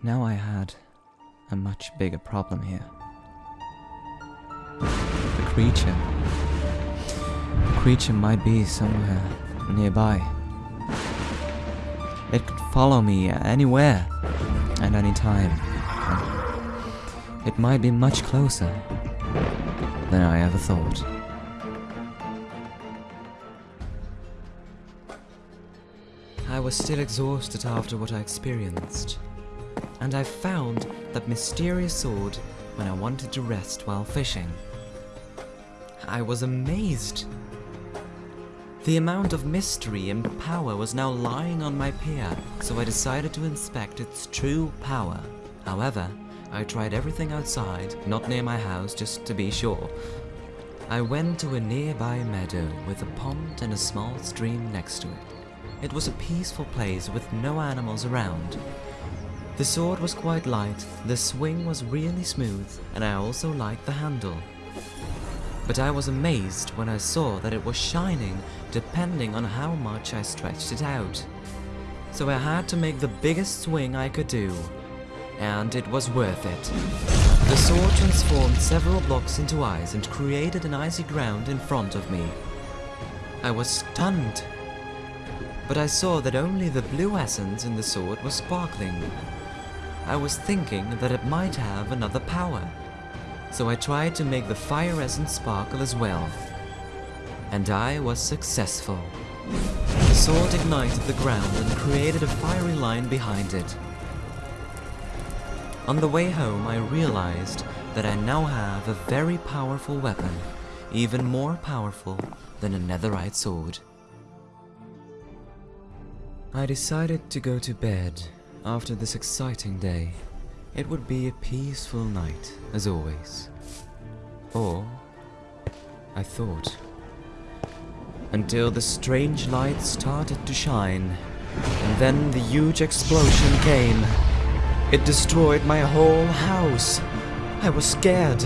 Now I had a much bigger problem here. The creature. The creature might be somewhere nearby. It could follow me anywhere at any time. It might be much closer than I ever thought. I was still exhausted after what I experienced, and I found that mysterious sword when I wanted to rest while fishing. I was amazed. The amount of mystery and power was now lying on my pier, so I decided to inspect its true power. However, I tried everything outside, not near my house, just to be sure. I went to a nearby meadow with a pond and a small stream next to it. It was a peaceful place with no animals around. The sword was quite light, the swing was really smooth, and I also liked the handle. But I was amazed when I saw that it was shining depending on how much I stretched it out. So I had to make the biggest swing I could do, and it was worth it. The sword transformed several blocks into ice and created an icy ground in front of me. I was stunned. But I saw that only the blue essence in the sword was sparkling. I was thinking that it might have another power. So I tried to make the fire essence sparkle as well. And I was successful. The sword ignited the ground and created a fiery line behind it. On the way home, I realized that I now have a very powerful weapon, even more powerful than a netherite sword. I decided to go to bed after this exciting day. It would be a peaceful night, as always. Or, I thought. Until the strange light started to shine, and then the huge explosion came. It destroyed my whole house. I was scared,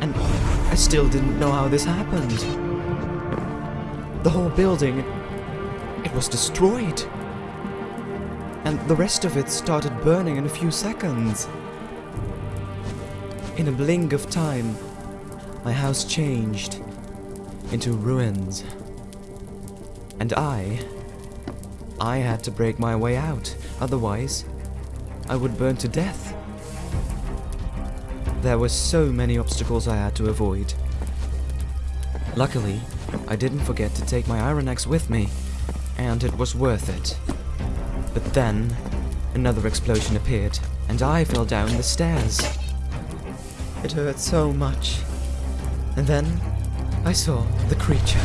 and I still didn't know how this happened. The whole building, it was destroyed. And the rest of it started burning in a few seconds. In a blink of time, my house changed into ruins. And I, I had to break my way out, otherwise I would burn to death. There were so many obstacles I had to avoid. Luckily, I didn't forget to take my iron axe with me, and it was worth it. But then, another explosion appeared, and I fell down the stairs. It hurt so much. And then, I saw the creature.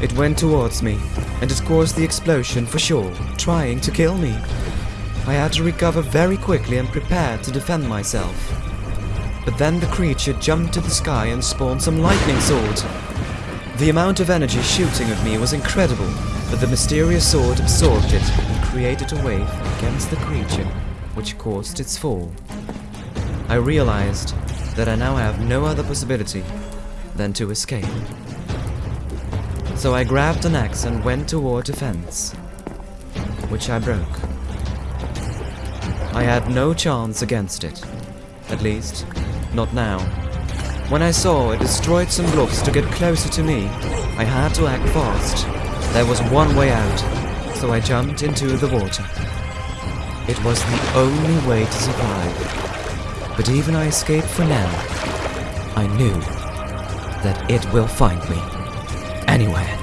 It went towards me, and it caused the explosion for sure, trying to kill me. I had to recover very quickly and prepare to defend myself. But then the creature jumped to the sky and spawned some lightning swords. The amount of energy shooting at me was incredible, but the mysterious sword absorbed it created a wave against the creature, which caused its fall. I realized that I now have no other possibility than to escape. So I grabbed an axe and went toward a fence, which I broke. I had no chance against it. At least, not now. When I saw it destroyed some blocks to get closer to me, I had to act fast. There was one way out, so I jumped into the water. It was the only way to survive. But even I escaped for now, I knew that it will find me. Anywhere.